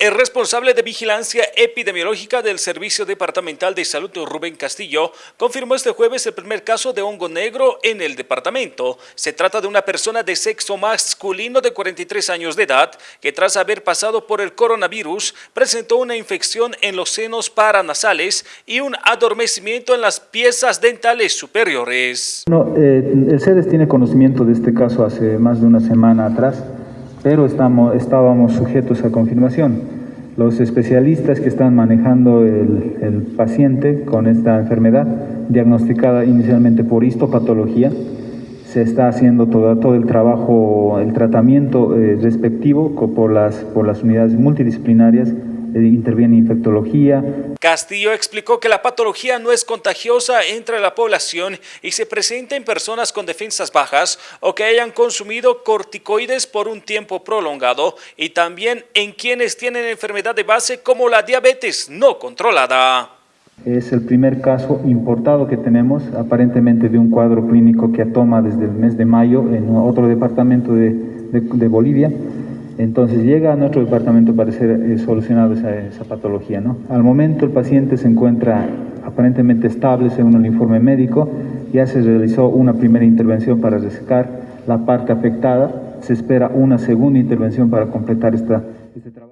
El responsable de vigilancia epidemiológica del Servicio Departamental de Salud, Rubén Castillo, confirmó este jueves el primer caso de hongo negro en el departamento. Se trata de una persona de sexo masculino de 43 años de edad que tras haber pasado por el coronavirus presentó una infección en los senos paranasales y un adormecimiento en las piezas dentales superiores. No, eh, el CEDES tiene conocimiento de este caso hace más de una semana atrás pero estábamos sujetos a confirmación. Los especialistas que están manejando el, paciente con esta enfermedad, diagnosticada inicialmente por histopatología, se está haciendo todo, el trabajo, el tratamiento eh, respectivo por las, unidades multidisciplinarias interviene infectología. Castillo explicó que la patología no es contagiosa entre la población y se presenta en personas con defensas bajas o que hayan consumido corticoides por un tiempo prolongado y también en quienes tienen enfermedad de base como la diabetes no controlada. Es el primer caso importado que tenemos, aparentemente de un cuadro clínico que toma desde el mes de mayo en otro departamento de, de, de Bolivia. Entonces llega a nuestro departamento para ser eh, solucionado esa, patología. ¿no? Al momento el paciente se encuentra aparentemente estable según el informe médico, ya se realizó una primera intervención para resecar la parte afectada, se espera una segunda intervención para completar este trabajo.